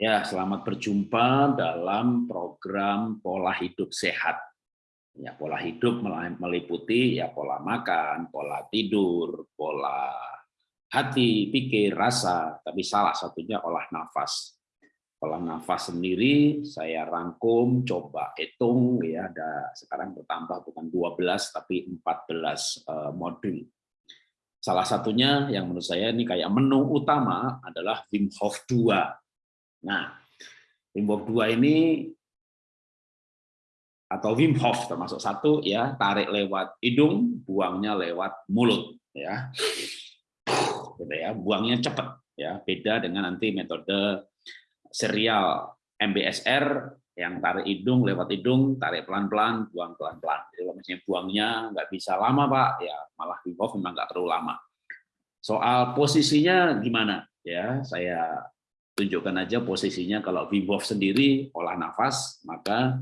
Ya, selamat berjumpa dalam program pola hidup sehat. Ya, pola hidup meliputi ya pola makan, pola tidur, pola hati, pikir, rasa, tapi salah satunya olah nafas. Olah nafas sendiri saya rangkum, coba hitung ya ada sekarang bertambah bukan 12 tapi 14 uh, modul. Salah satunya yang menurut saya ini kayak menu utama adalah Wim Hof 2 Nah, Wim Hof 2 ini atau Wim Hof termasuk satu ya, tarik lewat hidung, buangnya lewat mulut ya. Gitu ya, buangnya cepat ya, beda dengan nanti metode serial MBSR yang tarik hidung lewat hidung, tarik pelan-pelan, buang pelan-pelan. Jadi kalau misalnya buangnya nggak bisa lama Pak, ya malah Wim Hof memang nggak terlalu lama. Soal posisinya gimana? Ya, saya tunjukkan aja posisinya. Kalau Wim Hof sendiri olah nafas maka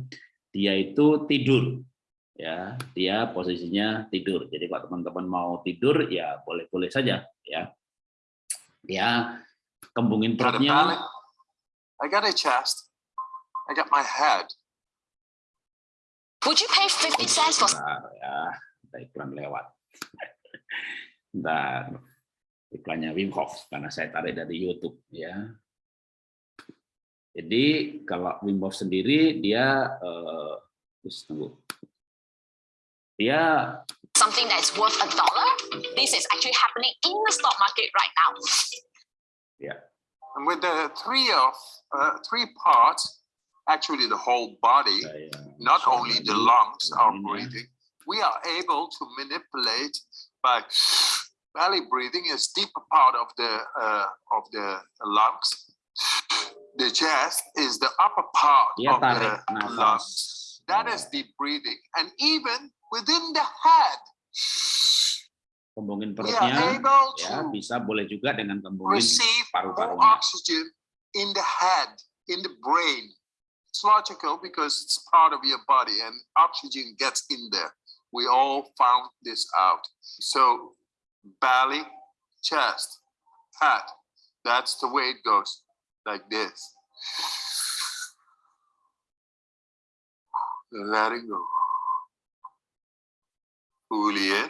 dia itu tidur. Ya dia posisinya tidur. Jadi kalau teman-teman mau tidur ya boleh-boleh saja ya. Ya kembungin perutnya. I got a chest I got my head. Would you pay 50 cents for ya. Iklan lewat. Dan iklannya Wim Hof karena saya tarik dari YouTube ya jadi kalau Wim Hof sendiri dia uh, tunggu. Dia something that's worth a dollar. This is actually happening in the stock market right now. Yeah. And with the three of uh, three parts, actually the whole body, not only the lungs are breathing, we are able to manipulate by belly breathing is deeper part of the uh, of the lungs the chest is the upper part Dia of the nafas. lungs. That is deep breathing. And even within the head, kembungin perutnya able ya to bisa boleh juga dengan kembungin paru-parunya. oxygen in the head, in the brain. It's logical because it's part of your body and oxygen gets in there. We all found this out. So belly, chest, head, that's the way it goes, like this. Letting go. Fully in.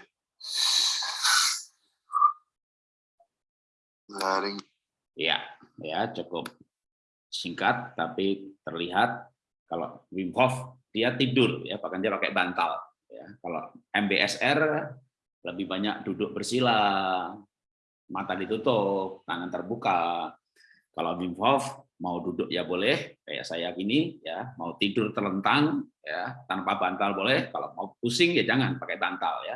Letting Ya, ya cukup singkat tapi terlihat kalau Wim Hof dia tidur ya bahkan dia pakai bantal ya. Kalau MBSR lebih banyak duduk bersila, mata ditutup, tangan terbuka. Kalau Wim Hof mau duduk ya boleh kayak saya gini ya, mau tidur terlentang ya tanpa bantal boleh, kalau mau pusing ya jangan pakai bantal ya.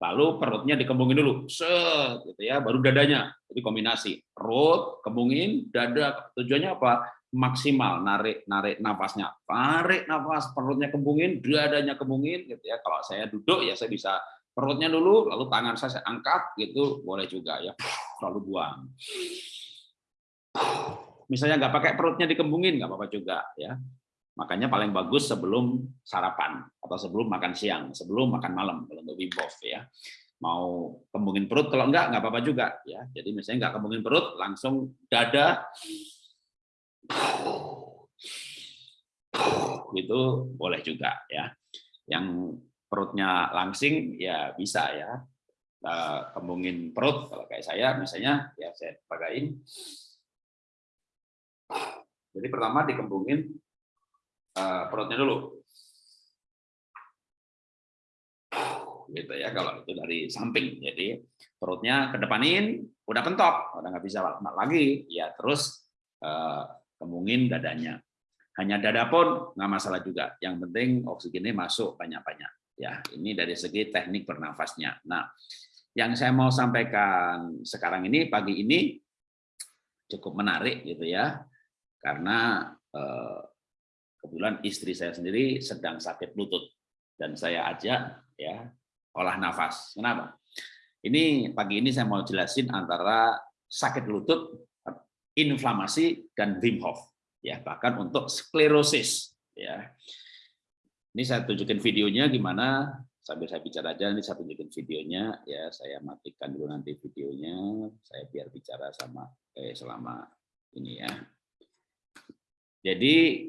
Lalu perutnya dikembungin dulu, set gitu ya, baru dadanya. Jadi kombinasi perut, kembungin, dada. Tujuannya apa? Maksimal narik narik nafasnya. Tarik nafas, perutnya kembungin, dadanya kembungin gitu ya. Kalau saya duduk ya saya bisa perutnya dulu, lalu tangan saya, saya angkat gitu, boleh juga ya. Lalu buang. Misalnya nggak pakai perutnya dikembungin nggak apa-apa juga ya. Makanya paling bagus sebelum sarapan atau sebelum makan siang, sebelum makan malam kalau untuk Wim ya. Mau kembungin perut kalau enggak enggak apa-apa juga ya. Jadi misalnya enggak kembungin perut, langsung dada itu boleh juga ya. Yang perutnya langsing ya bisa ya. Kembungin perut kalau kayak saya misalnya ya saya pakaiin. Jadi pertama dikembungin uh, perutnya dulu. Gitu ya kalau itu dari samping. Jadi perutnya kedepanin, udah pentok, udah nggak bisa lagi, ya terus uh, kemungin dadanya. Hanya dada pun nggak masalah juga. Yang penting oksigennya masuk banyak-banyak. Ya, ini dari segi teknik bernafasnya. Nah, yang saya mau sampaikan sekarang ini pagi ini cukup menarik gitu ya, karena eh, kebetulan istri saya sendiri sedang sakit lutut dan saya ajak ya olah nafas. Kenapa? Ini pagi ini saya mau jelasin antara sakit lutut, inflamasi dan Wim Hof ya, bahkan untuk sklerosis ya. Ini saya tunjukin videonya gimana sambil saya bicara aja ini saya tunjukin videonya ya, saya matikan dulu nanti videonya, saya biar bicara sama eh selama ini ya. Jadi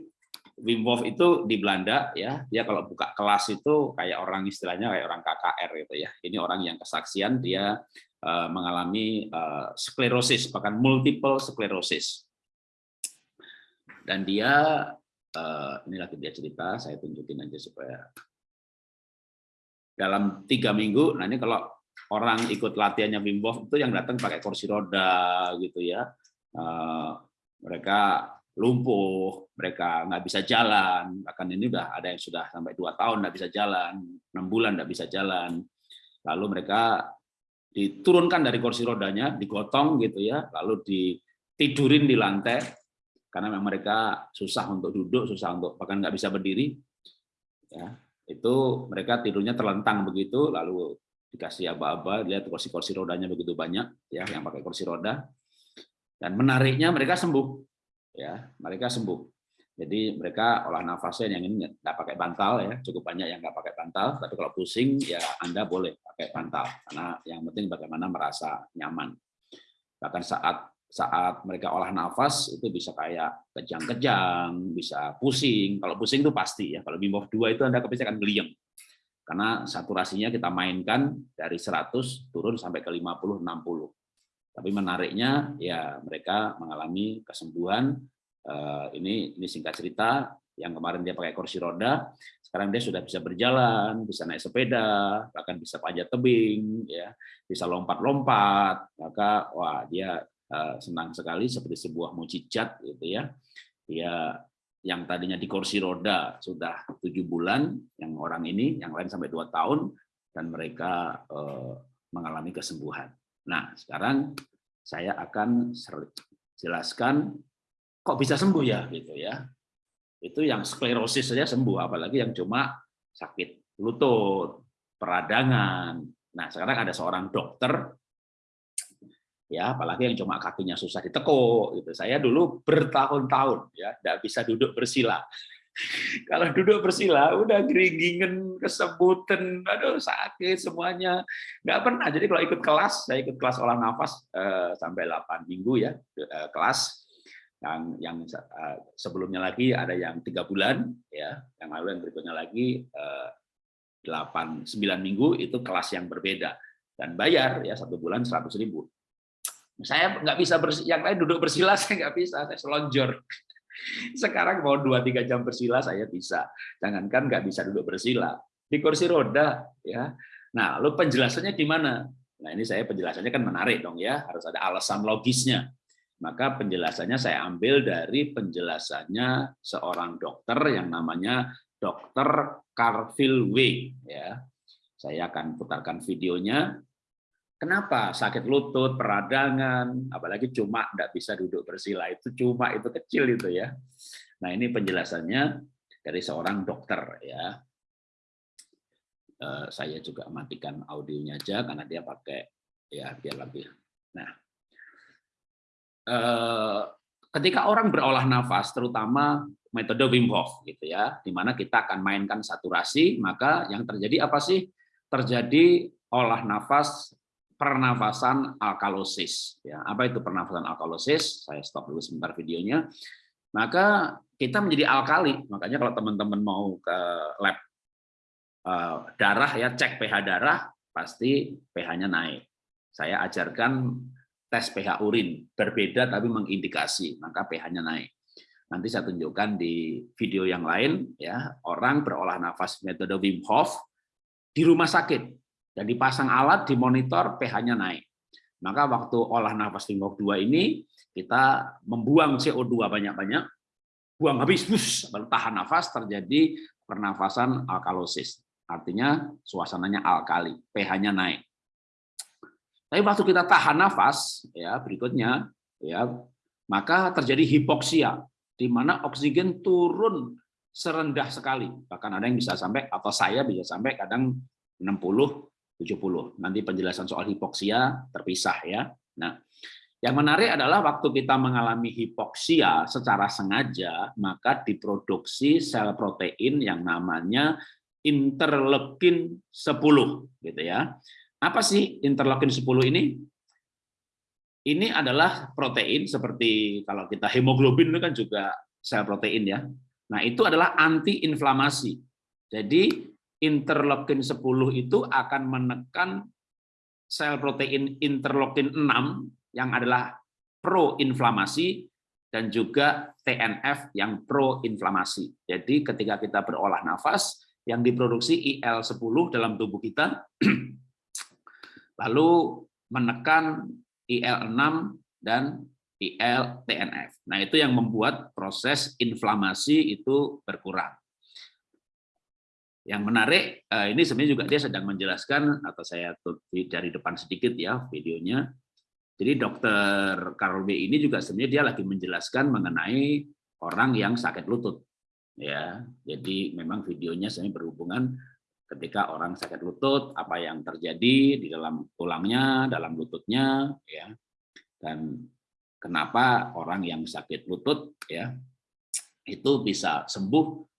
Wim Hof itu di Belanda ya, dia kalau buka kelas itu kayak orang istilahnya kayak orang KKR gitu ya. Ini orang yang kesaksian dia uh, mengalami uh, sklerosis bahkan multiple sklerosis. Dan dia uh, ini lagi dia cerita, saya tunjukin aja supaya dalam tiga minggu. Nah ini kalau orang ikut latihannya Wim Hof itu yang datang pakai kursi roda gitu ya. Uh, mereka lumpuh, mereka nggak bisa jalan, bahkan ini udah ada yang sudah sampai dua tahun nggak bisa jalan, enam bulan nggak bisa jalan, lalu mereka diturunkan dari kursi rodanya, digotong gitu ya, lalu ditidurin di lantai. Karena memang mereka susah untuk duduk, susah untuk bahkan nggak bisa berdiri, ya itu mereka tidurnya terlentang begitu, lalu dikasih aba-aba, lihat kursi-kursi rodanya begitu banyak, ya yang pakai kursi roda, dan menariknya mereka sembuh ya mereka sembuh. Jadi mereka olah nafasnya yang ini nggak pakai bantal ya, cukup banyak yang nggak pakai bantal. Tapi kalau pusing ya Anda boleh pakai bantal karena yang penting bagaimana merasa nyaman. Bahkan saat saat mereka olah nafas itu bisa kayak kejang-kejang, bisa pusing. Kalau pusing itu pasti ya. Kalau Hof 2 itu Anda pasti akan geliem. Karena saturasinya kita mainkan dari 100 turun sampai ke 50 60. Tapi menariknya ya mereka mengalami kesembuhan. Eh, ini ini singkat cerita yang kemarin dia pakai kursi roda, sekarang dia sudah bisa berjalan, bisa naik sepeda, bahkan bisa panjat tebing, ya, bisa lompat-lompat. Maka wah dia eh, senang sekali seperti sebuah mujizat gitu ya. Dia yang tadinya di kursi roda sudah tujuh bulan, yang orang ini, yang lain sampai dua tahun, dan mereka eh, mengalami kesembuhan. Nah, sekarang saya akan jelaskan kok bisa sembuh ya gitu ya. Itu yang sklerosis saja sembuh, apalagi yang cuma sakit lutut, peradangan. Nah, sekarang ada seorang dokter ya, apalagi yang cuma kakinya susah ditekuk gitu. Saya dulu bertahun-tahun ya, tidak bisa duduk bersila. Kalau duduk bersila, udah geringgingen, kesebutan, aduh sakit semuanya. Nggak pernah. Jadi kalau ikut kelas, saya ikut kelas olah nafas eh, sampai 8 minggu ya, eh, kelas. Yang yang eh, sebelumnya lagi ada yang tiga bulan, ya. Yang lalu yang berikutnya lagi 8, 9 minggu itu kelas yang berbeda. Dan bayar ya satu bulan 100 ribu. Saya nggak bisa bersih, yang lain duduk bersila, saya nggak bisa, saya selonjor. Sekarang mau dua tiga jam bersila saya bisa. Jangankan nggak bisa duduk bersila. Di kursi roda. ya. Nah, lalu penjelasannya gimana? Nah, ini saya penjelasannya kan menarik dong ya. Harus ada alasan logisnya. Maka penjelasannya saya ambil dari penjelasannya seorang dokter yang namanya Dr. Carville Way. Ya. Saya akan putarkan videonya Kenapa sakit lutut, peradangan, apalagi cuma tidak bisa duduk bersila itu cuma itu kecil itu ya. Nah ini penjelasannya dari seorang dokter ya. Eh, saya juga matikan audionya aja karena dia pakai ya biar lebih. Nah eh, ketika orang berolah nafas, terutama metode Wim Hof gitu ya, di mana kita akan mainkan saturasi, maka yang terjadi apa sih? Terjadi olah nafas pernafasan alkalosis. Ya, apa itu pernafasan alkalosis? Saya stop dulu sebentar videonya. Maka kita menjadi alkali. Makanya kalau teman-teman mau ke lab uh, darah ya cek pH darah pasti pH-nya naik. Saya ajarkan tes pH urin berbeda tapi mengindikasi maka pH-nya naik. Nanti saya tunjukkan di video yang lain ya orang berolah nafas metode Wim Hof di rumah sakit dan dipasang alat dimonitor pH-nya naik. Maka waktu olah nafas Wim 2 ini kita membuang CO2 banyak-banyak, buang habis, bus, tahan nafas terjadi pernafasan alkalosis. Artinya suasananya alkali, pH-nya naik. Tapi waktu kita tahan nafas, ya berikutnya, ya maka terjadi hipoksia, di mana oksigen turun serendah sekali. Bahkan ada yang bisa sampai, atau saya bisa sampai kadang 60 70. Nanti penjelasan soal hipoksia terpisah ya. Nah, yang menarik adalah waktu kita mengalami hipoksia secara sengaja, maka diproduksi sel protein yang namanya interleukin 10 gitu ya. Apa sih interleukin 10 ini? Ini adalah protein seperti kalau kita hemoglobin itu kan juga sel protein ya. Nah, itu adalah anti-inflamasi. Jadi interleukin 10 itu akan menekan sel protein interleukin 6 yang adalah pro-inflamasi dan juga TNF yang pro-inflamasi. Jadi ketika kita berolah nafas, yang diproduksi IL-10 dalam tubuh kita, lalu menekan IL-6 dan IL TNF. Nah, itu yang membuat proses inflamasi itu berkurang. Yang menarik, eh, ini sebenarnya juga dia sedang menjelaskan, atau saya dari depan sedikit ya videonya. Jadi dokter Carol B ini juga sebenarnya dia lagi menjelaskan mengenai orang yang sakit lutut. Ya, jadi memang videonya sebenarnya berhubungan ketika orang sakit lutut, apa yang terjadi di dalam tulangnya, dalam lututnya, ya, dan kenapa orang yang sakit lutut ya itu bisa sembuh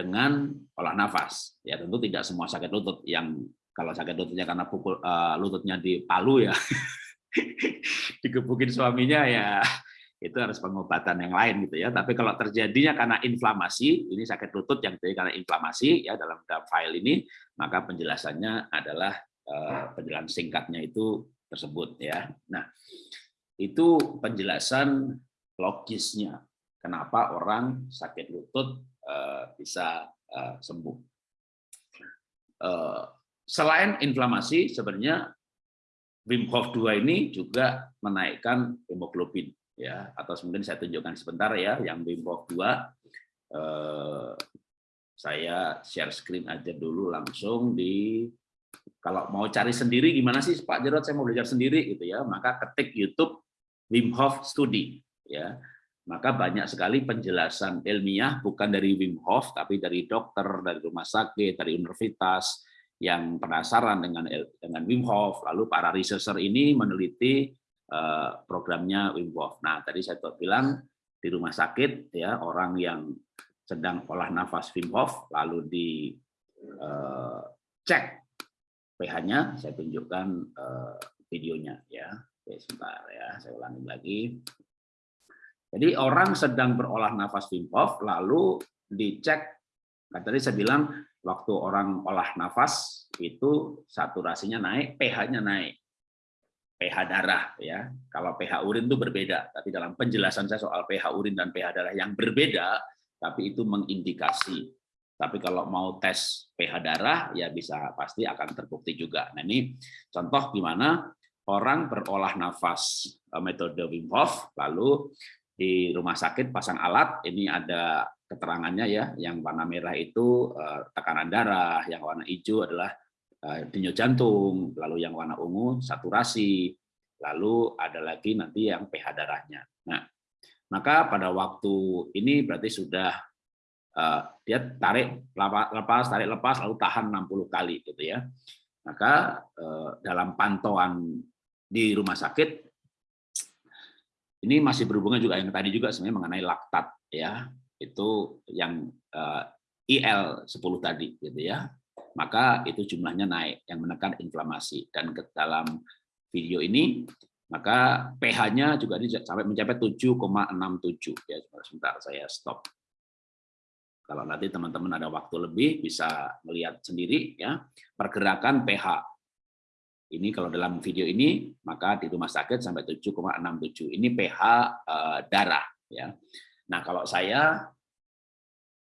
dengan olah nafas. Ya tentu tidak semua sakit lutut yang kalau sakit lututnya karena pukul uh, lututnya di palu ya dikepukin suaminya ya itu harus pengobatan yang lain gitu ya. Tapi kalau terjadinya karena inflamasi, ini sakit lutut yang terjadi karena inflamasi ya dalam, file ini, maka penjelasannya adalah uh, penjelasan singkatnya itu tersebut ya. Nah, itu penjelasan logisnya kenapa orang sakit lutut bisa uh, sembuh. Uh, selain inflamasi, sebenarnya Wim Hof 2 ini juga menaikkan hemoglobin ya. Atau mungkin saya tunjukkan sebentar ya yang Wim Hof 2 uh, saya share screen aja dulu langsung di kalau mau cari sendiri gimana sih Pak Jarod? Saya mau belajar sendiri gitu ya. Maka ketik YouTube Wim Hof Studi ya maka banyak sekali penjelasan ilmiah bukan dari Wim Hof tapi dari dokter dari rumah sakit dari universitas yang penasaran dengan dengan Wim Hof lalu para researcher ini meneliti uh, programnya Wim Hof. Nah tadi saya bilang di rumah sakit ya orang yang sedang olah nafas Wim Hof lalu di uh, cek pH-nya saya tunjukkan uh, videonya ya Oke, sebentar ya, saya ulangi lagi. Jadi orang sedang berolah nafas Wim Hof, lalu dicek, kan tadi saya bilang waktu orang olah nafas itu saturasinya naik, pH-nya naik, pH darah ya. Kalau pH urin itu berbeda, tapi dalam penjelasan saya soal pH urin dan pH darah yang berbeda, tapi itu mengindikasi. Tapi kalau mau tes pH darah ya bisa pasti akan terbukti juga. Nah ini contoh gimana orang berolah nafas eh, metode Wim Hof, lalu di rumah sakit pasang alat, ini ada keterangannya ya, yang warna merah itu eh, tekanan darah, yang warna hijau adalah eh, denyut jantung, lalu yang warna ungu saturasi, lalu ada lagi nanti yang pH darahnya. Nah, maka pada waktu ini berarti sudah dia tarik lepas tarik lepas lalu tahan 60 kali gitu ya. Maka dalam pantauan di rumah sakit ini masih berhubungan juga yang tadi juga sebenarnya mengenai laktat ya. Itu yang uh, IL 10 tadi gitu ya. Maka itu jumlahnya naik yang menekan inflamasi. Dan ke dalam video ini maka pH-nya juga ini sampai mencapai 7,67 ya sebentar saya stop. Kalau nanti teman-teman ada waktu lebih bisa melihat sendiri ya. Pergerakan pH ini kalau dalam video ini maka di rumah sakit sampai 7,67. Ini pH eh, darah ya. Nah, kalau saya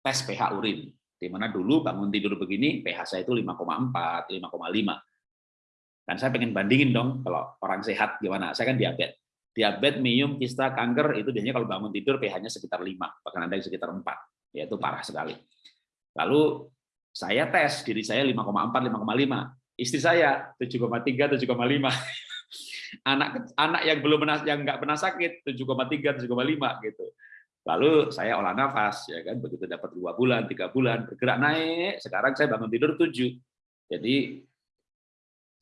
tes pH urin di mana dulu bangun tidur begini pH saya itu 5,4, 5,5. Dan saya pengen bandingin dong kalau orang sehat gimana. Saya kan diabetes. Diabetes, minum, kista, kanker itu biasanya kalau bangun tidur pH-nya sekitar 5, bahkan ada yang sekitar 4. Ya itu parah sekali. Lalu saya tes diri saya 5,4, 5,5 istri saya 7,3 7,5 anak anak yang belum pernah yang nggak pernah sakit 7,3 7,5 gitu. Lalu saya olah nafas ya kan begitu dapat dua bulan tiga bulan bergerak naik. Sekarang saya bangun tidur 7 jadi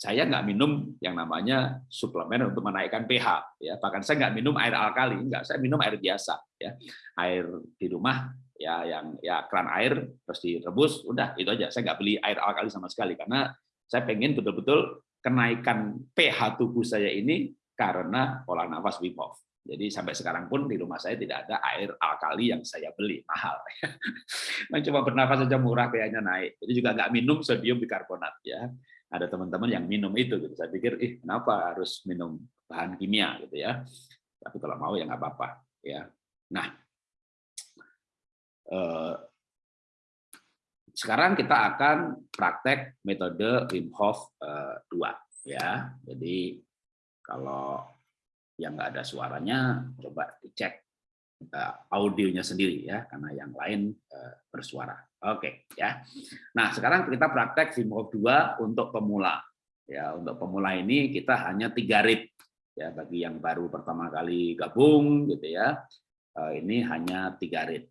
saya nggak minum yang namanya suplemen untuk menaikkan pH ya. Bahkan saya nggak minum air alkali nggak. Saya minum air biasa ya. Air di rumah ya yang ya keran air terus direbus udah itu aja. Saya nggak beli air alkali sama sekali karena saya pengen betul-betul kenaikan pH tubuh saya ini karena pola nafas Wim Hof. Jadi sampai sekarang pun di rumah saya tidak ada air alkali yang saya beli mahal. Yang cuma bernafas saja murah biayanya naik. Jadi juga nggak minum sodium bikarbonat ya. Ada teman-teman yang minum itu. Gitu. Saya pikir, ih kenapa harus minum bahan kimia gitu ya. Tapi kalau mau ya nggak apa-apa ya. Nah, eh, sekarang kita akan praktek metode Wim Hof 2 eh, ya. Jadi kalau yang nggak ada suaranya, coba dicek uh, audionya sendiri ya, karena yang lain uh, bersuara. Oke ya. Nah sekarang kita praktek Vim Hof 2 untuk pemula. Ya untuk pemula ini kita hanya tiga rit ya bagi yang baru pertama kali gabung gitu ya. Uh, ini hanya tiga rit.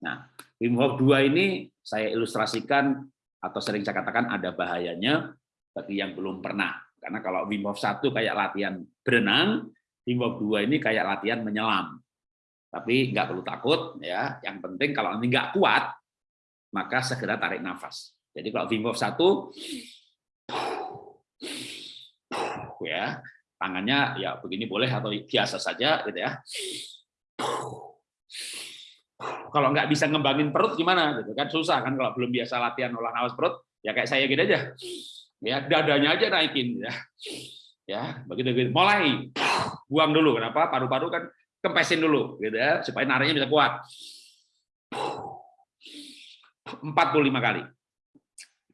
Nah Wim Hof 2 ini saya ilustrasikan atau sering saya katakan ada bahayanya bagi yang belum pernah. Karena kalau Wim Hof 1 kayak latihan berenang, Teamwork 2 ini kayak latihan menyelam. Tapi nggak perlu takut ya. Yang penting kalau nanti nggak kuat, maka segera tarik nafas. Jadi kalau Wim Hof 1 ya, tangannya ya begini boleh atau biasa saja gitu ya. Kalau nggak bisa ngembangin perut gimana gitu kan susah kan kalau belum biasa latihan olah nafas perut ya kayak saya gitu aja. Ya dadanya aja naikin ya. Ya, begitu gitu. Mulai buang dulu. Kenapa? Paru-paru kan kempesin dulu gitu ya, supaya nariknya bisa kuat. 45 kali.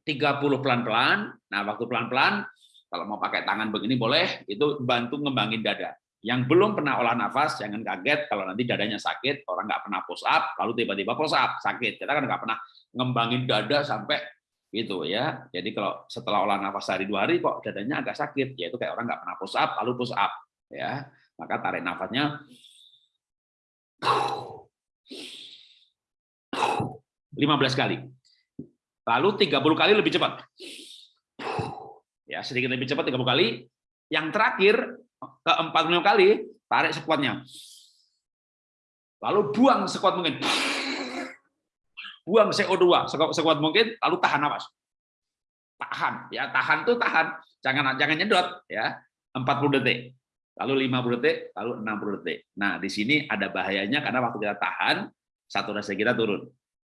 30 pelan-pelan. Nah, waktu pelan-pelan kalau mau pakai tangan begini boleh, itu bantu ngembangin dada. Yang belum pernah olah nafas, jangan kaget kalau nanti dadanya sakit, orang nggak pernah push up, lalu tiba-tiba push up, sakit. Kita kan nggak pernah ngembangin dada sampai gitu ya. Jadi kalau setelah olah nafas sehari dua hari kok dadanya agak sakit, yaitu kayak orang nggak pernah push up lalu push up ya. Maka tarik nafasnya 15 kali. Lalu 30 kali lebih cepat. Ya, sedikit lebih cepat 30 kali. Yang terakhir ke 45 kali tarik sekuatnya. Lalu buang sekuat mungkin buang CO2 sekuat mungkin, lalu tahan nafas. Tahan, ya tahan tuh tahan, jangan jangan nyedot ya. 40 detik, lalu 50 detik, lalu 60 detik. Nah, di sini ada bahayanya karena waktu kita tahan, saturasi kita turun.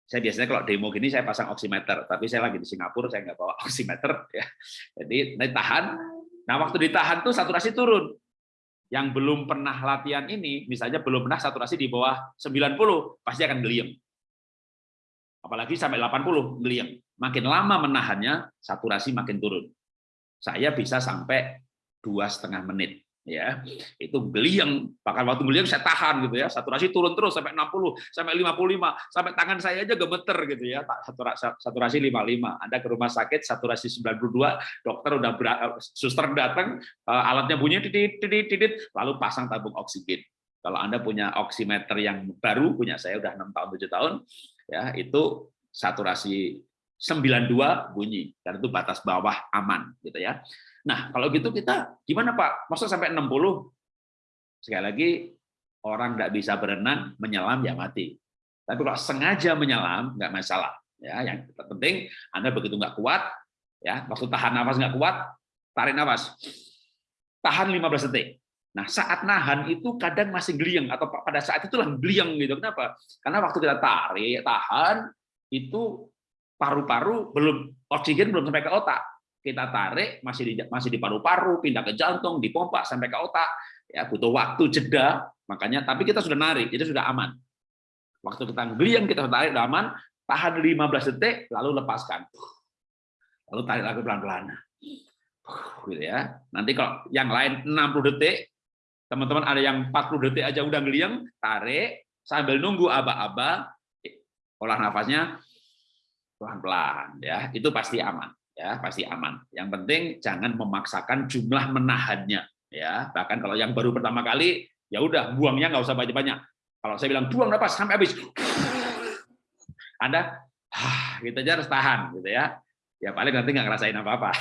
Saya biasanya kalau demo gini saya pasang oximeter, tapi saya lagi di Singapura saya nggak bawa oximeter ya. Jadi nanti tahan. Nah, waktu ditahan tuh saturasi turun. Yang belum pernah latihan ini, misalnya belum pernah saturasi di bawah 90, pasti akan geliam apalagi sampai 80 geliang. Makin lama menahannya, saturasi makin turun. Saya bisa sampai dua setengah menit ya itu geliang bahkan waktu geliang saya tahan gitu ya. Saturasi turun terus sampai 60 sampai 55 sampai tangan saya aja gemeter gitu ya. Saturasi 55 Anda ke rumah sakit saturasi 92 dokter udah suster datang eh, alatnya bunyi titit titit titit lalu pasang tabung oksigen. Kalau Anda punya oximeter yang baru punya saya udah enam tahun tujuh tahun ya itu saturasi 92 bunyi. Dan itu batas bawah aman gitu ya. Nah, kalau gitu kita gimana Pak? Masa sampai 60? Sekali lagi orang nggak bisa berenang, menyelam ya mati. Tapi kalau sengaja menyelam nggak masalah. Ya, yang penting Anda begitu nggak kuat, ya, waktu tahan nafas nggak kuat, tarik nafas. Tahan 15 detik. Nah, saat nahan itu kadang masih geliang atau pada saat itulah geliang gitu. Kenapa? Karena waktu kita tarik, tahan itu paru-paru belum oksigen belum sampai ke otak. Kita tarik masih di masih di paru-paru, pindah ke jantung, dipompa sampai ke otak. Ya, butuh waktu jeda, makanya tapi kita sudah narik, jadi sudah aman. Waktu kita geliang kita tarik sudah aman, tahan 15 detik lalu lepaskan. Lalu tarik lagi pelan-pelan. Gitu ya. Nanti kalau yang lain 60 detik, Teman-teman ada yang 40 detik aja udah ngeliang, tarik, sambil nunggu aba-aba, olah nafasnya pelan-pelan ya, itu pasti aman ya, pasti aman. Yang penting jangan memaksakan jumlah menahannya ya. Bahkan kalau yang baru pertama kali ya udah buangnya nggak usah banyak-banyak. Kalau saya bilang buang nafas sampai habis. Anda gitu aja harus tahan gitu ya. Ya paling nanti nggak ngerasain apa-apa.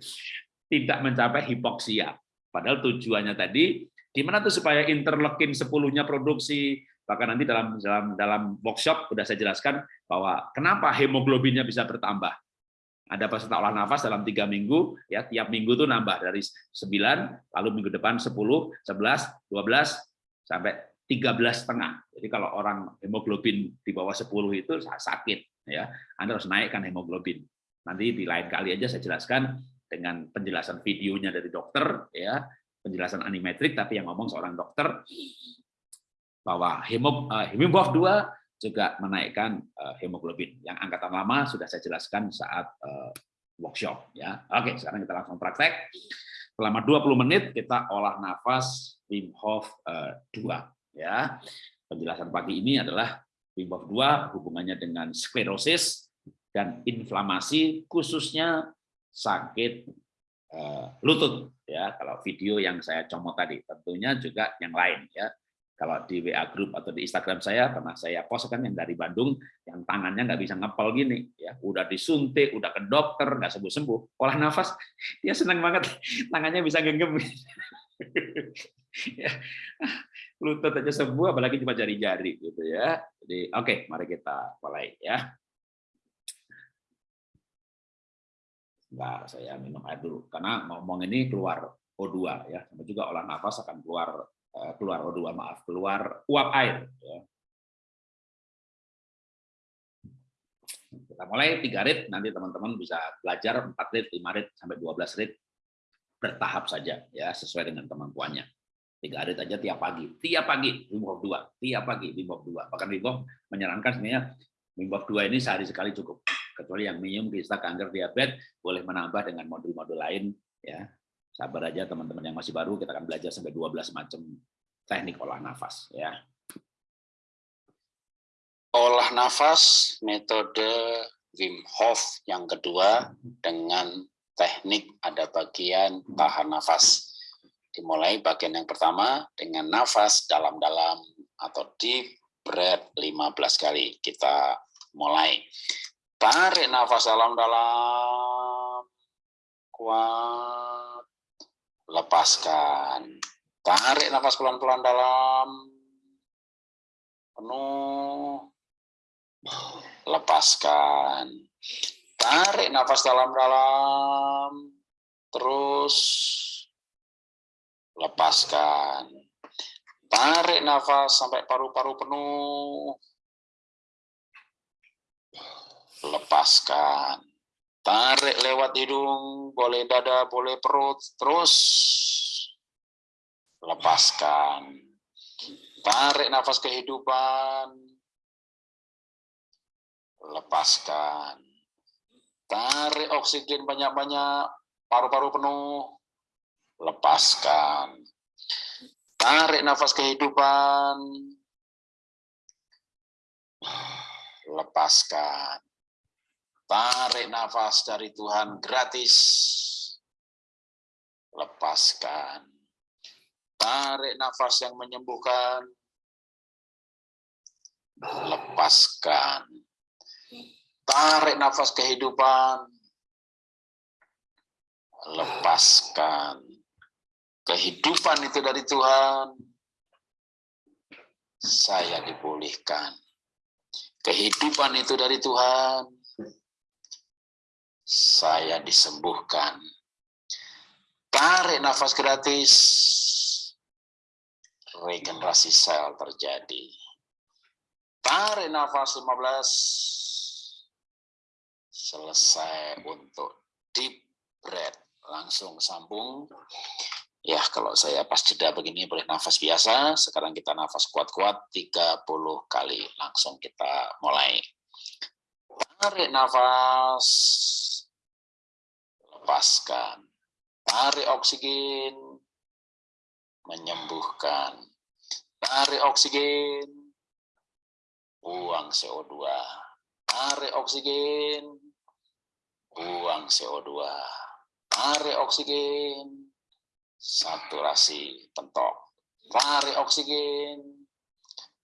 Tidak mencapai hipoksia. Padahal tujuannya tadi gimana tuh supaya interleukin 10-nya produksi bahkan nanti dalam dalam dalam workshop sudah saya jelaskan bahwa kenapa hemoglobinnya bisa bertambah. Ada peserta olah nafas dalam tiga minggu, ya tiap minggu tuh nambah dari 9, lalu minggu depan 10, 11, 12, sampai 13 setengah. Jadi kalau orang hemoglobin di bawah 10 itu sakit ya. Anda harus naikkan hemoglobin. Nanti di lain kali aja saya jelaskan dengan penjelasan videonya dari dokter ya, penjelasan animatrik tapi yang ngomong seorang dokter bahwa hemog uh, 2 juga menaikkan uh, hemoglobin. Yang angkatan lama sudah saya jelaskan saat uh, workshop ya. Oke, sekarang kita langsung praktek. Selama 20 menit kita olah nafas Wim Hof uh, 2 ya. Penjelasan pagi ini adalah Wim Hof 2 hubungannya dengan sklerosis dan inflamasi khususnya sakit lutut ya. Kalau video yang saya comot tadi tentunya juga yang lain ya. Kalau di WA group atau di Instagram saya pernah saya post kan yang dari Bandung yang tangannya nggak bisa ngepel gini ya, udah disuntik, udah ke dokter nggak sembuh sembuh, olah nafas dia senang banget tangannya bisa genggam. ya, lutut aja sembuh apalagi cuma jari-jari gitu ya. Jadi oke okay, mari kita mulai ya. Sebentar, saya minum air dulu karena ngomong ini keluar O2 ya. Sama juga olah nafas akan keluar keluar O2 maaf keluar uap air ya. kita mulai tiga rit nanti teman-teman bisa belajar 4 rit 5 rit sampai 12 rit bertahap saja ya sesuai dengan kemampuannya tiga hari aja tiap pagi, tiap pagi Wim 2, tiap pagi Wim 2. Bahkan Wim menyarankan sebenarnya Wim 2 ini sehari sekali cukup. Kecuali yang minum kista kanker diabetes boleh menambah dengan modul-modul lain ya. Sabar aja teman-teman yang masih baru kita akan belajar sampai 12 macam teknik olah nafas ya. Olah nafas metode Wim Hof yang kedua dengan teknik ada bagian tahan nafas Dimulai bagian yang pertama dengan nafas dalam-dalam atau deep breath 15 kali. Kita mulai. Tarik nafas dalam-dalam. Kuat. Lepaskan. Tarik nafas pelan-pelan dalam. Penuh. Lepaskan. Tarik nafas dalam-dalam. Terus lepaskan. Tarik nafas sampai paru-paru penuh. Lepaskan. Tarik lewat hidung, boleh dada, boleh perut, terus lepaskan. Tarik nafas kehidupan, lepaskan. Tarik oksigen banyak-banyak, paru-paru penuh, lepaskan. Tarik nafas kehidupan. Lepaskan. Tarik nafas dari Tuhan gratis. Lepaskan. Tarik nafas yang menyembuhkan. Lepaskan. Tarik nafas kehidupan. Lepaskan kehidupan itu dari Tuhan, saya dipulihkan. Kehidupan itu dari Tuhan, saya disembuhkan. Tarik nafas gratis, regenerasi sel terjadi. Tarik nafas 15, selesai untuk deep breath. Langsung sambung Ya, kalau saya pas jeda begini boleh nafas biasa. Sekarang kita nafas kuat-kuat 30 kali. Langsung kita mulai. Tarik nafas. Lepaskan. Tarik oksigen. Menyembuhkan. Tarik oksigen. Buang CO2. Tarik oksigen. Buang CO2. Tarik oksigen saturasi pentok. Tarik oksigen,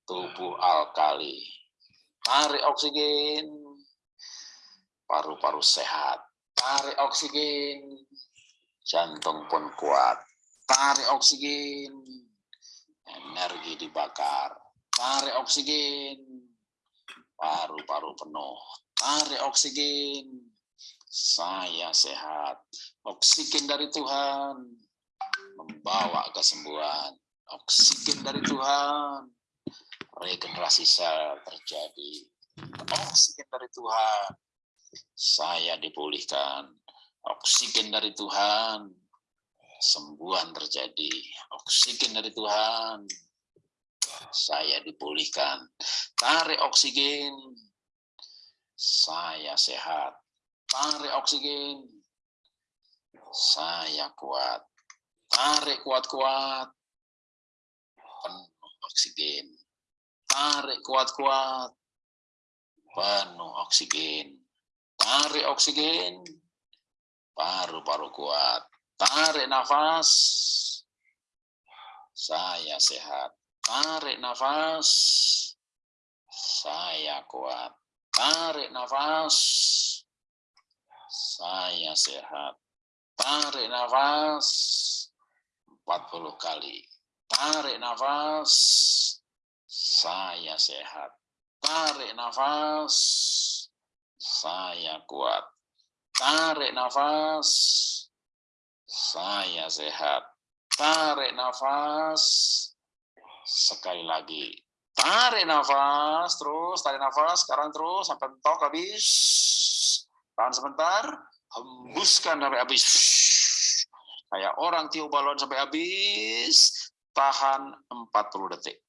tubuh alkali. Tarik oksigen, paru-paru sehat. Tarik oksigen, jantung pun kuat. Tarik oksigen, energi dibakar. Tarik oksigen, paru-paru penuh. Tarik oksigen, saya sehat. Oksigen dari Tuhan membawa kesembuhan. Oksigen dari Tuhan. Regenerasi sel terjadi. Oksigen dari Tuhan. Saya dipulihkan. Oksigen dari Tuhan. Sembuhan terjadi. Oksigen dari Tuhan. Saya dipulihkan. Tarik oksigen. Saya sehat. Tarik oksigen. Saya kuat. Tarik kuat-kuat penuh oksigen. Tarik kuat-kuat, penuh oksigen. Tarik oksigen, paru-paru kuat. Tarik nafas, saya sehat. Tarik nafas, saya kuat. Tarik nafas, saya sehat. Tarik nafas 40 kali. Tarik nafas. Saya sehat. Tarik nafas. Saya kuat. Tarik nafas. Saya sehat. Tarik nafas. Sekali lagi. Tarik nafas, terus tarik nafas, sekarang terus sampai mentok habis. Tahan sebentar, hembuskan sampai habis. Kayak orang tiup balon sampai habis, tahan 40 detik.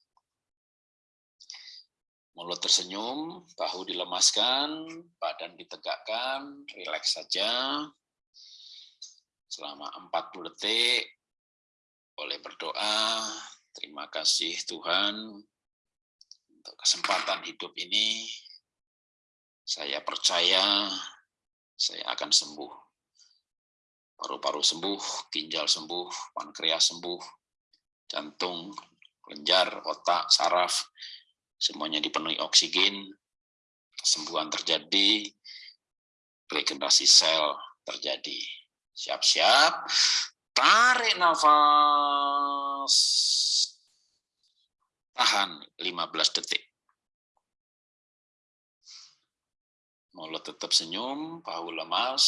Mulut tersenyum, bahu dilemaskan, badan ditegakkan, rileks saja. Selama 40 detik, boleh berdoa, terima kasih Tuhan untuk kesempatan hidup ini. Saya percaya saya akan sembuh. Paru-paru sembuh, ginjal sembuh, pankreas sembuh, jantung, kelenjar, otak, saraf, semuanya dipenuhi oksigen, kesembuhan terjadi, regenerasi sel terjadi. Siap-siap, tarik nafas, tahan 15 detik. Mulut tetap senyum, bahu lemas,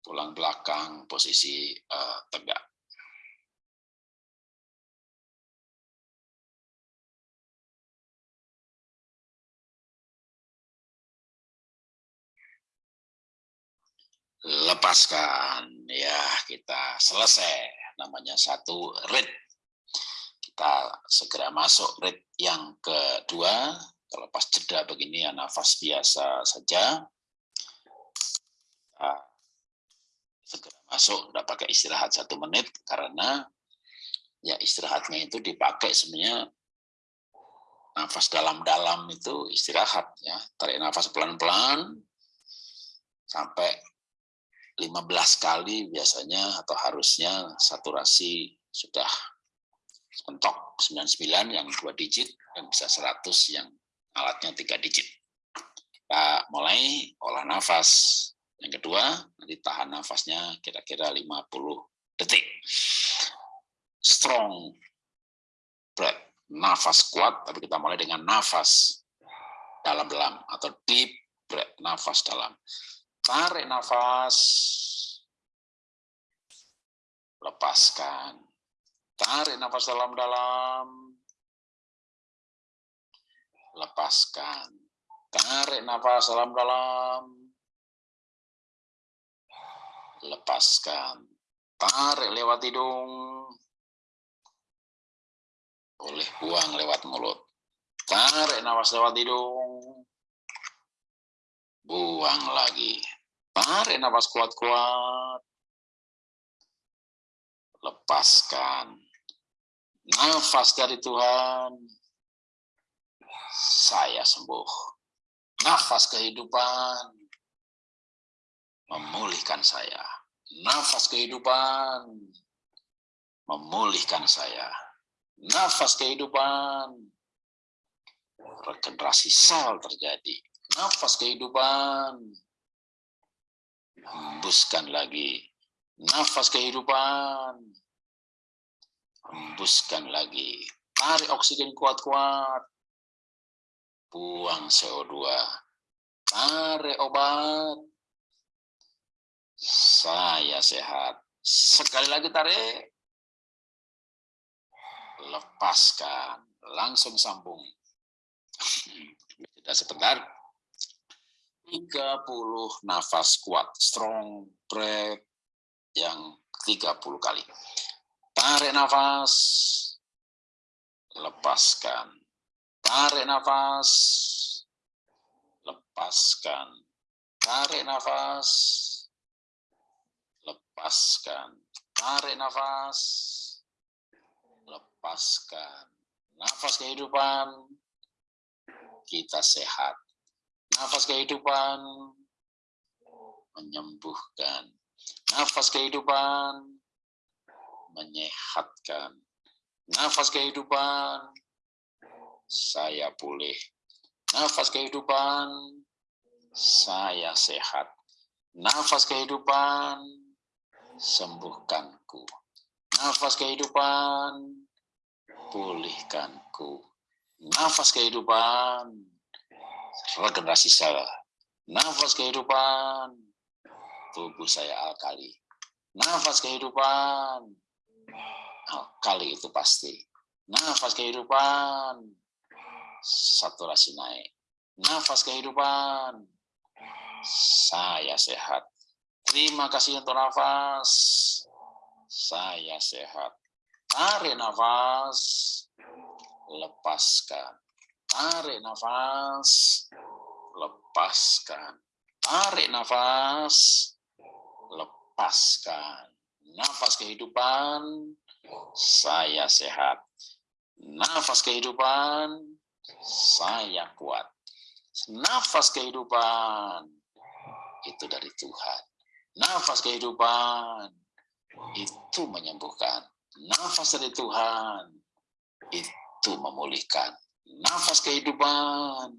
tulang belakang posisi uh, tegak. Lepaskan. Ya kita selesai. Namanya satu rit. Kita segera masuk rit yang kedua. Terlepas jeda begini ya nafas biasa saja. Kita segera masuk. Udah pakai istirahat satu menit karena ya istirahatnya itu dipakai sebenarnya nafas dalam-dalam itu istirahat ya. Tarik nafas pelan-pelan sampai 15 kali biasanya atau harusnya saturasi sudah mentok 99 yang dua digit dan bisa 100 yang alatnya tiga digit. Kita mulai olah nafas. Yang kedua, nanti tahan nafasnya kira-kira 50 detik. Strong breath, nafas kuat, tapi kita mulai dengan nafas dalam-dalam atau deep breath, nafas dalam. Tarik nafas. Lepaskan. Tarik nafas dalam-dalam. Lepaskan. Tarik nafas dalam-dalam. Lepaskan. Tarik lewat hidung. Boleh buang lewat mulut. Tarik nafas lewat hidung. Buang lagi. Tarik nafas kuat-kuat. Lepaskan. Nafas dari Tuhan. Saya sembuh. Nafas kehidupan. Memulihkan saya. Nafas kehidupan. Memulihkan saya. Nafas kehidupan. Regenerasi sel terjadi. Nafas kehidupan hembuskan lagi nafas kehidupan. Hembuskan lagi. Tarik oksigen kuat-kuat. Buang CO2 tarik obat. Saya sehat. Sekali lagi tarik. Lepaskan, langsung sambung. Sudah sebentar. 30 nafas kuat, strong breath yang 30 kali. Tarik nafas, lepaskan. Tarik nafas, lepaskan. Tarik nafas, lepaskan. Tarik nafas, lepaskan. Nafas kehidupan, kita sehat. Nafas kehidupan, menyembuhkan. Nafas kehidupan, menyehatkan. Nafas kehidupan, saya pulih. Nafas kehidupan, saya sehat. Nafas kehidupan, sembuhkanku. Nafas kehidupan, pulihkanku. Nafas kehidupan, regenerasi saya. Nafas kehidupan, tubuh saya alkali. Nafas kehidupan, alkali itu pasti. Nafas kehidupan, saturasi naik. Nafas kehidupan, saya sehat. Terima kasih untuk nafas. Saya sehat. Tarik nafas. Lepaskan. Tarik nafas. Lepaskan. Tarik nafas. Lepaskan. Nafas kehidupan. Saya sehat. Nafas kehidupan. Saya kuat. Nafas kehidupan itu dari Tuhan. Nafas kehidupan itu menyembuhkan. Nafas dari Tuhan itu memulihkan. Nafas kehidupan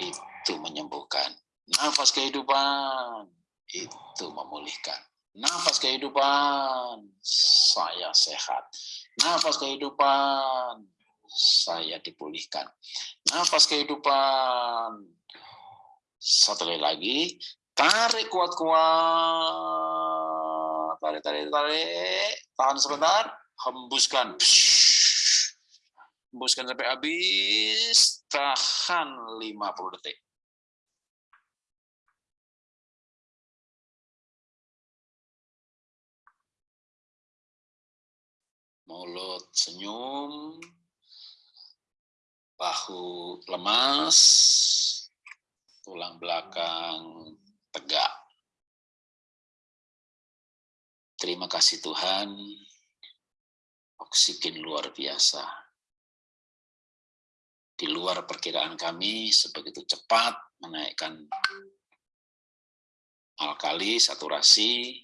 itu menyembuhkan. Nafas kehidupan itu memulihkan. Nafas kehidupan saya sehat. Nafas kehidupan saya dipulihkan. Nafas kehidupan satu lagi Tarik kuat-kuat. Tarik, tarik, tarik. Tahan sebentar. Hembuskan. Hembuskan sampai habis. Tahan 50 detik. Mulut senyum. Bahu lemas. Tulang belakang tegak. Terima kasih Tuhan, oksigen luar biasa. Di luar perkiraan kami, sebegitu cepat menaikkan alkali, saturasi,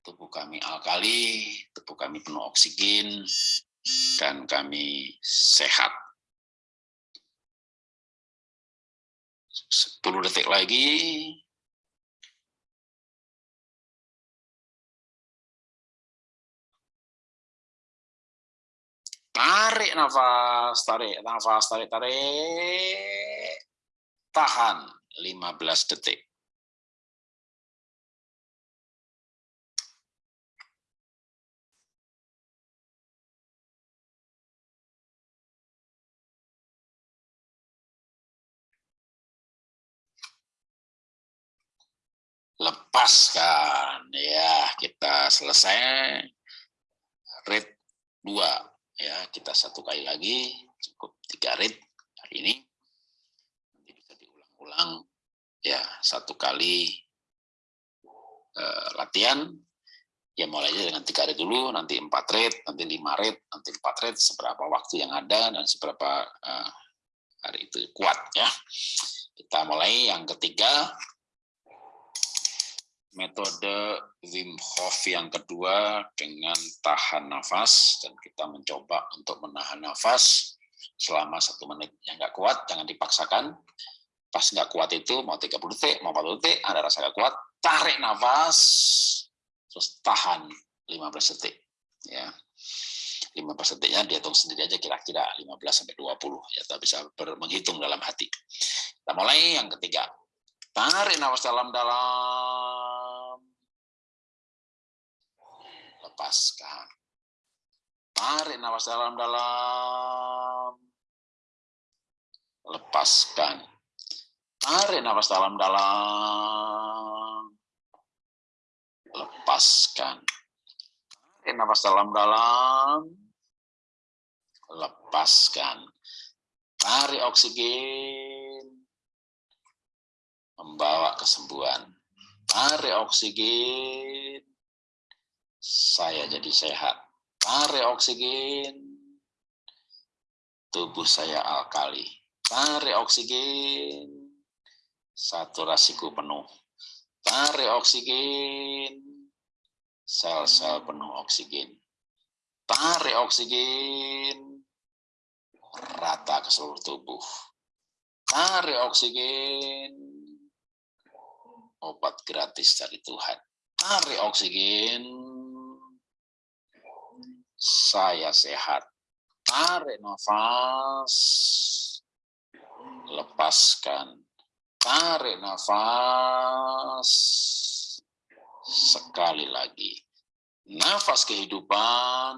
tubuh kami alkali, tubuh kami penuh oksigen, dan kami sehat. 10 detik lagi, Tarik nafas, tarik nafas, tarik, tarik. Tahan 15 detik. lepaskan ya kita selesai rate 2 ya kita satu kali lagi cukup tiga rit hari ini. Nanti bisa diulang-ulang. Ya satu kali uh, latihan. Ya mulai aja dengan tiga rit dulu nanti empat rit nanti lima rit nanti empat rit seberapa waktu yang ada dan seberapa uh, hari itu kuat ya. Kita mulai yang ketiga metode Wim Hof yang kedua dengan tahan nafas dan kita mencoba untuk menahan nafas selama satu menit. Yang nggak kuat jangan dipaksakan. Pas nggak kuat itu mau 30 detik mau 40 detik ada rasa nggak kuat tarik nafas terus tahan 15 detik ya. 15 detiknya dihitung sendiri aja kira-kira 15 sampai 20 ya kita bisa menghitung dalam hati. Kita mulai yang ketiga. Tarik nafas dalam-dalam lepaskan. Tarik nafas dalam-dalam. Lepaskan. Tarik nafas dalam-dalam. Lepaskan. Tarik nafas dalam-dalam. Lepaskan. Tarik oksigen. Membawa kesembuhan. Tarik oksigen. Saya jadi sehat Tarik oksigen. Tubuh saya alkali. Tarik oksigen. Saturasiku penuh. Tarik oksigen. Sel-sel penuh oksigen. Tarik oksigen. Rata ke seluruh tubuh. Tarik oksigen. Obat gratis dari Tuhan. Tarik oksigen saya sehat. Tarik nafas, lepaskan. Tarik nafas, sekali lagi. Nafas kehidupan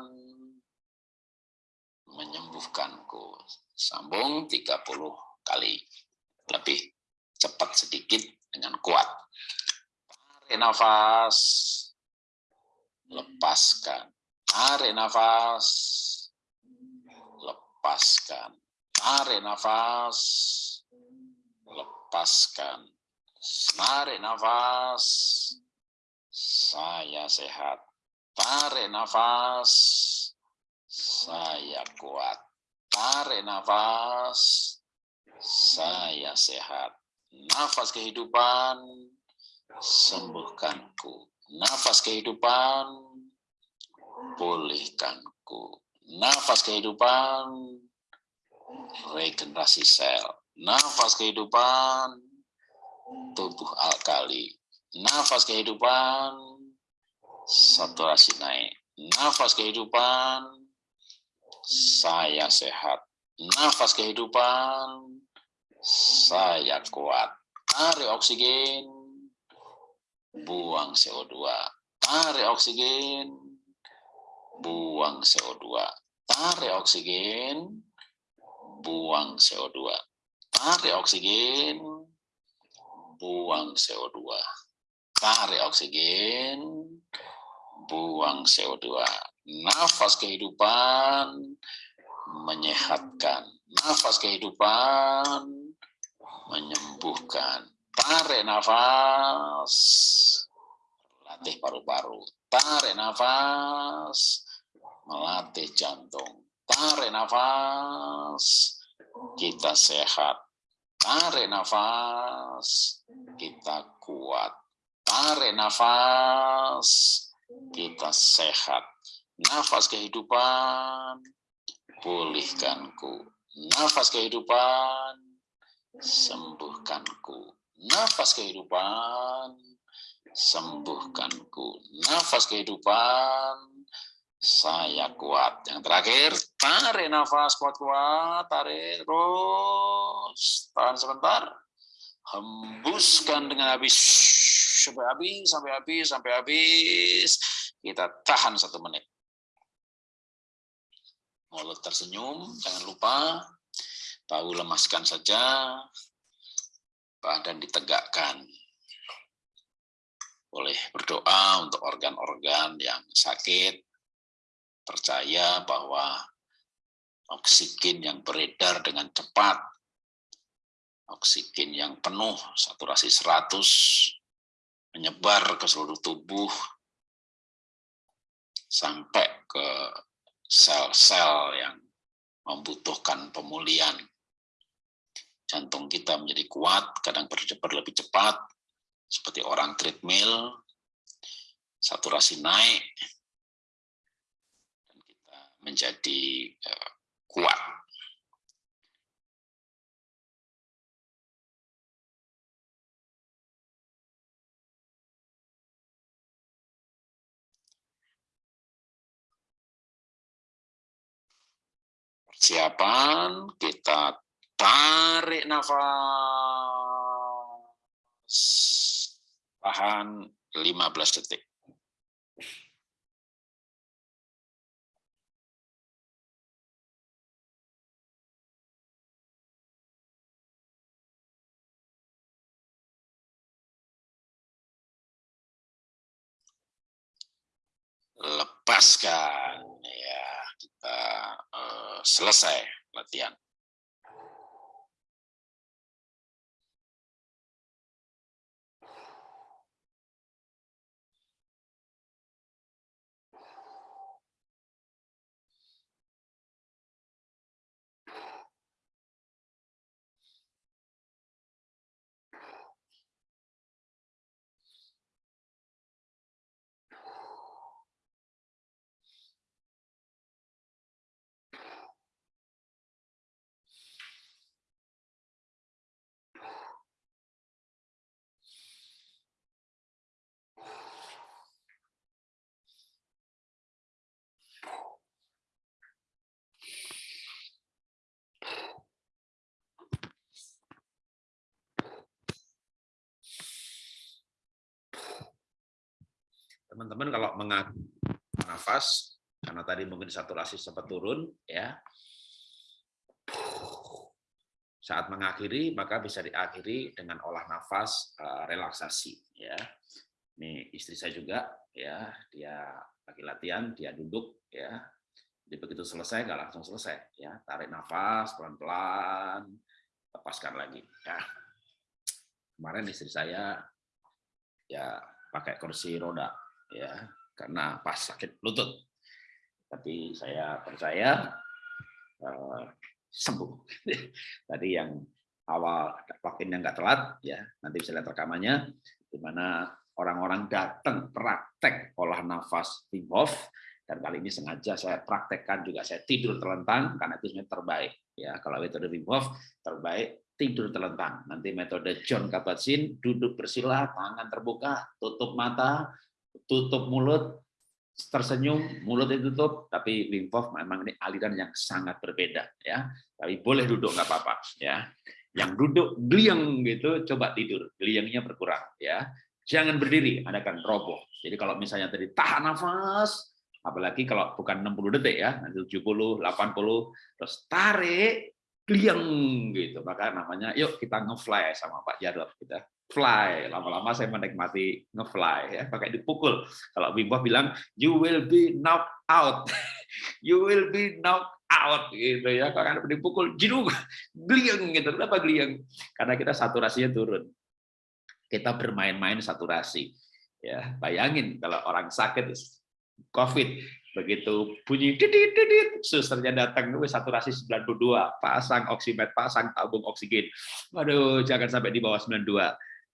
menyembuhkanku. Sambung 30 kali. Lebih cepat sedikit dengan kuat. Tarik nafas, lepaskan Tarik nafas. Lepaskan. Tarik nafas. Lepaskan. Tarik nafas. Saya sehat. Tarik nafas. Saya kuat. Tarik nafas. Saya sehat. Nafas kehidupan sembuhkanku. Nafas kehidupan pulihkanku. Nafas kehidupan, regenerasi sel. Nafas kehidupan, tubuh alkali. Nafas kehidupan, saturasi naik. Nafas kehidupan, saya sehat. Nafas kehidupan, saya kuat. Tarik oksigen, buang CO2. Tarik oksigen, buang CO2. Tarik oksigen, buang CO2. Tarik oksigen, buang CO2. Tarik oksigen, buang CO2. Nafas kehidupan menyehatkan. Nafas kehidupan menyembuhkan. Tarik nafas, latih paru-paru. Tarik nafas, melatih jantung. Tarik nafas, kita sehat. Tarik nafas, kita kuat. Tarik nafas, kita sehat. Nafas kehidupan, pulihkanku. Nafas kehidupan, sembuhkanku. Nafas kehidupan, sembuhkanku. Nafas kehidupan, saya kuat. Yang terakhir, tarik nafas kuat-kuat, tarik terus, tahan sebentar, hembuskan dengan habis, sampai habis, sampai habis, sampai habis, kita tahan satu menit. Mulut tersenyum, jangan lupa, bahu lemaskan saja, badan ditegakkan. Boleh berdoa untuk organ-organ yang sakit, percaya bahwa oksigen yang beredar dengan cepat, oksigen yang penuh, saturasi 100, menyebar ke seluruh tubuh, sampai ke sel-sel yang membutuhkan pemulihan. Jantung kita menjadi kuat, kadang berdebar lebih cepat, seperti orang treadmill, saturasi naik, menjadi uh, kuat. Persiapan, kita tarik nafas, tahan 15 detik. lepaskan ya kita uh, selesai latihan. Teman-teman kalau mengatur nafas karena tadi mungkin saturasi sempat turun ya. Saat mengakhiri maka bisa diakhiri dengan olah nafas uh, relaksasi ya. Ini istri saya juga ya. Dia lagi latihan dia duduk ya. Jadi begitu selesai nggak langsung selesai ya. Tarik nafas pelan-pelan lepaskan lagi ya. Kemarin istri saya ya pakai kursi roda ya karena pas sakit lutut. Tapi saya percaya uh, sembuh. Tadi yang awal vaksinnya nggak telat, ya nanti bisa lihat rekamannya, di mana orang-orang datang praktek olah nafas Wim Hof, dan kali ini sengaja saya praktekkan juga saya tidur terlentang karena itu sebenarnya terbaik ya kalau metode Wim Hof terbaik tidur terlentang nanti metode John Kabat-Zinn duduk bersila tangan terbuka tutup mata tutup mulut, tersenyum, mulut ditutup, tapi Wim Hof memang ini aliran yang sangat berbeda ya. Tapi boleh duduk nggak apa-apa ya. Yang duduk gliang gitu, coba tidur, gliangnya berkurang ya. Jangan berdiri, Anda akan roboh. Jadi kalau misalnya tadi tahan nafas, apalagi kalau bukan 60 detik ya, nanti 70, 80, terus tarik, gliang gitu. Maka namanya, yuk kita ngefly sama Pak Jarod kita fly. Lama-lama saya menikmati ngefly ya, pakai dipukul. Kalau Wim Hof bilang you will be knocked out. you will be knocked out gitu ya. Kalau Anda dipukul jeduk gliang gitu. Kenapa gliang? Karena kita saturasinya turun. Kita bermain-main saturasi. Ya, bayangin kalau orang sakit COVID begitu bunyi didit didit susternya datang itu saturasi 92 pasang oksimet pasang tabung oksigen waduh jangan sampai di bawah 92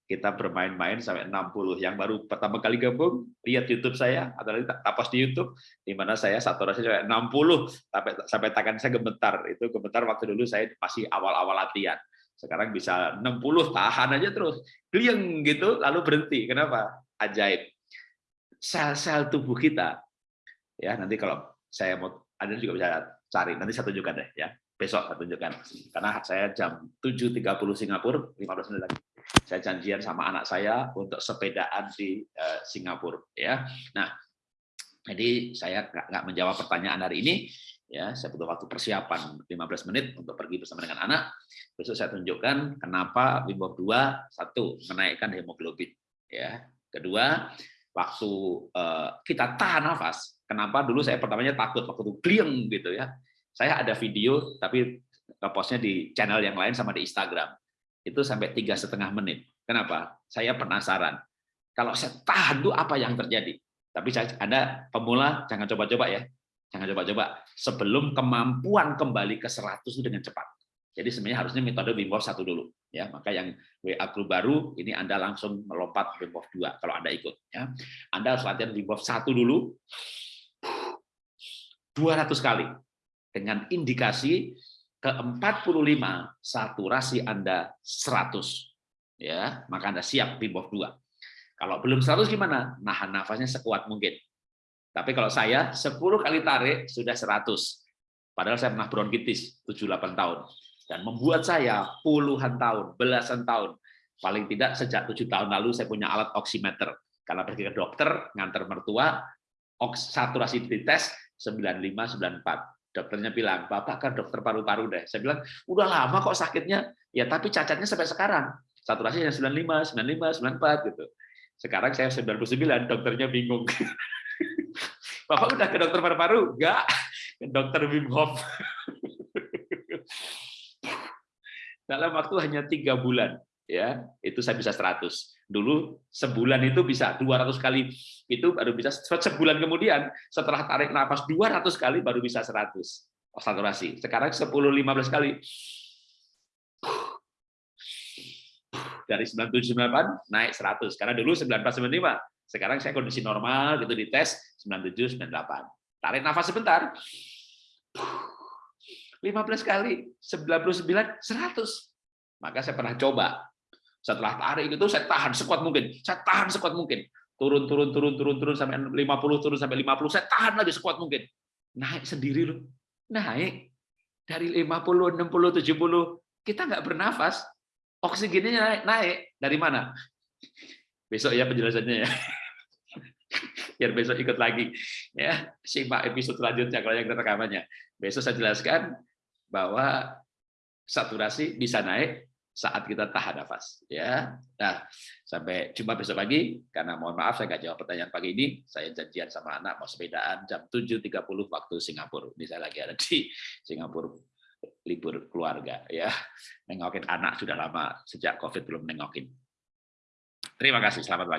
kita bermain-main sampai 60. Yang baru pertama kali gabung, lihat YouTube saya, atau nanti tapas di YouTube, di mana saya saturasi sampai 60, sampai, sampai tangan saya gemetar. Itu gemetar waktu dulu saya masih awal-awal latihan. Sekarang bisa 60, tahan aja terus. Klieng gitu, lalu berhenti. Kenapa? Ajaib. Sel-sel tubuh kita, ya nanti kalau saya mau, Anda juga bisa cari, nanti saya tunjukkan deh ya besok saya tunjukkan karena saya jam 7.30 Singapura 15 menit lagi saya janjian sama anak saya untuk sepedaan di uh, Singapura ya. Nah jadi saya nggak menjawab pertanyaan hari ini ya. Saya butuh waktu persiapan 15 menit untuk pergi bersama dengan anak. Besok saya tunjukkan kenapa Wim 2 satu menaikkan hemoglobin ya. Kedua waktu uh, kita tahan nafas. Kenapa? Dulu saya pertamanya takut waktu itu gitu ya. Saya ada video tapi postnya di channel yang lain sama di Instagram itu sampai tiga setengah menit. Kenapa? Saya penasaran. Kalau saya tahan tuh apa yang terjadi? Tapi saya, Anda pemula jangan coba-coba ya. Jangan coba-coba sebelum kemampuan kembali ke 100 itu dengan cepat. Jadi sebenarnya harusnya metode Wim Hof satu dulu ya. Maka yang WA Group baru ini Anda langsung melompat Wim Hof 2 kalau Anda ikut ya. Anda harus latihan Wim Hof satu dulu 200 kali dengan indikasi ke-45 saturasi Anda 100 ya maka Anda siap Wim Hof 2 kalau belum 100 gimana? Nahan nafasnya sekuat mungkin. Tapi kalau saya 10 kali tarik sudah 100 padahal saya pernah bronkitis 7-8 tahun. Dan membuat saya puluhan tahun belasan tahun. Paling tidak sejak tujuh tahun lalu saya punya alat oximeter. Karena pergi ke dokter ngantar mertua saturasi dites 95 94 dokternya bilang, Bapak kan dokter paru-paru deh. Saya bilang, udah lama kok sakitnya. Ya tapi cacatnya sampai sekarang. Saturasinya 95, 95, 94 gitu. Sekarang saya 99, dokternya bingung. Bapak udah ke dokter paru-paru? Enggak, ke dokter Wim Hof. Dalam waktu hanya tiga bulan, ya itu saya bisa 100. Dulu sebulan itu bisa 200 kali, itu baru bisa sebulan kemudian setelah tarik nafas 200 kali baru bisa 100 saturasi. Sekarang 10 15 kali. Dari 9798 naik 100 karena dulu 9495. Sekarang saya kondisi normal gitu di tes 97 98. Tarik nafas sebentar. 15 kali 99 100. Maka saya pernah coba setelah tarik itu saya tahan sekuat mungkin. Saya tahan sekuat mungkin. Turun, turun, turun, turun, turun sampai 50, turun sampai 50. Saya tahan lagi sekuat mungkin. Naik sendiri loh. Naik. Dari 50, 60, 70. Kita nggak bernafas. Oksigennya naik. naik. Dari mana? Besok ya penjelasannya ya. Biar besok ikut lagi. ya Simak episode selanjutnya kalau yang rekamannya. Besok saya jelaskan bahwa saturasi bisa naik saat kita tahan nafas ya. Nah sampai jumpa besok pagi karena mohon maaf saya nggak jawab pertanyaan pagi ini. Saya janjian sama anak mau sepedaan jam 7.30 waktu Singapura. Ini saya lagi ada di Singapura libur keluarga ya. Nengokin anak sudah lama sejak covid belum nengokin. Terima kasih selamat pagi